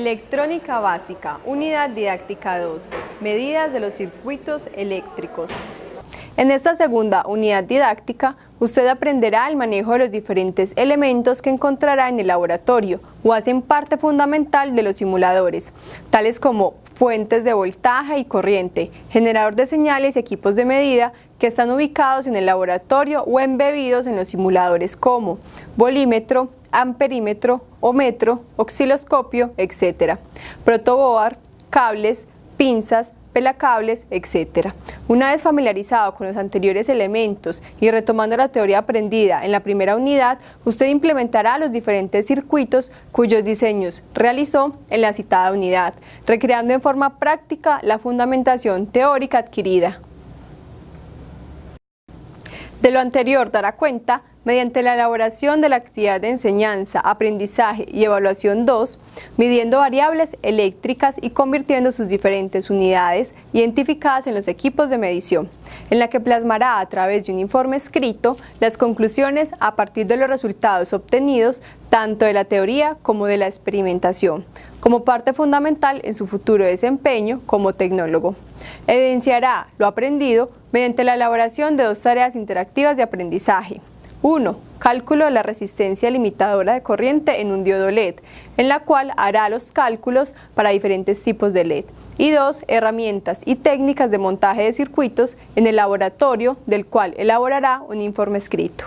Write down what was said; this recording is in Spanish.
Electrónica básica, unidad didáctica 2, medidas de los circuitos eléctricos. En esta segunda unidad didáctica, usted aprenderá el manejo de los diferentes elementos que encontrará en el laboratorio o hacen parte fundamental de los simuladores, tales como fuentes de voltaje y corriente, generador de señales y equipos de medida que están ubicados en el laboratorio o embebidos en los simuladores como volímetro, amperímetro, metro, osciloscopio, etc. Protoboard, cables, pinzas, pelacables, etc. Una vez familiarizado con los anteriores elementos y retomando la teoría aprendida en la primera unidad, usted implementará los diferentes circuitos cuyos diseños realizó en la citada unidad, recreando en forma práctica la fundamentación teórica adquirida. De lo anterior dará cuenta mediante la elaboración de la actividad de enseñanza, aprendizaje y evaluación 2, midiendo variables eléctricas y convirtiendo sus diferentes unidades identificadas en los equipos de medición, en la que plasmará a través de un informe escrito las conclusiones a partir de los resultados obtenidos tanto de la teoría como de la experimentación, como parte fundamental en su futuro desempeño como tecnólogo. Evidenciará lo aprendido mediante la elaboración de dos tareas interactivas de aprendizaje. 1. Cálculo de la resistencia limitadora de corriente en un diodo LED, en la cual hará los cálculos para diferentes tipos de LED. Y 2. Herramientas y técnicas de montaje de circuitos en el laboratorio, del cual elaborará un informe escrito.